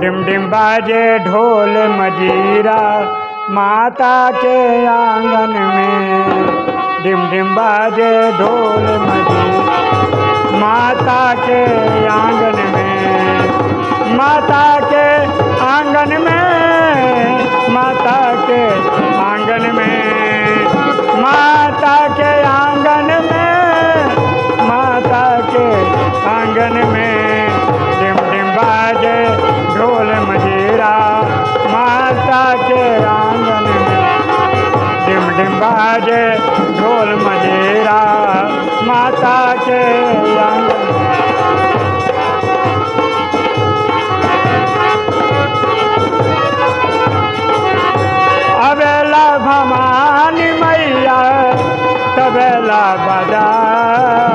Dim dim बाजे ढोल मजीरा, माता के आँगन में। डिम डिम बाजे ढोल मजीरा, माता के आँगन में। माता के आँगन में डिम ढोल मजेरा माता के अबेला भवानी मैया तबेला बजावे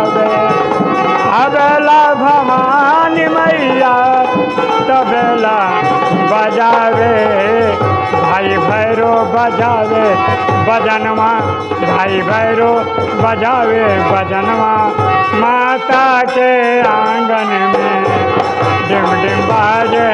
भैरो बजावे बजनवा भाई भैरो बजावे बजनवा। माता के आँगन में डिम डिम बाजे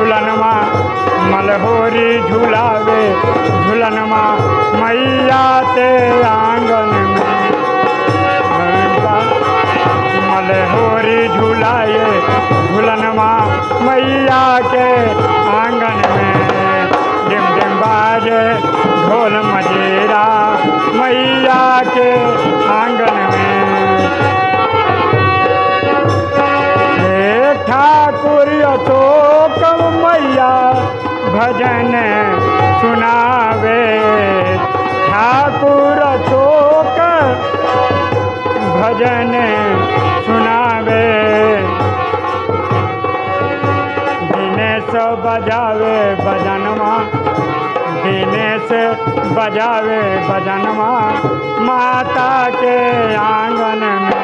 झूलनमा मलहोरी झूलावे झूलनमा मैया ते आँगन में। मलहोरी झूलाए झूलनमा मैया के आँगन भजन सुनावे। ठाकुर अशोक भजन सुनावे। दिनेश बजावे भजनमा दिनेश बजावे भजनमा माता के आँगन में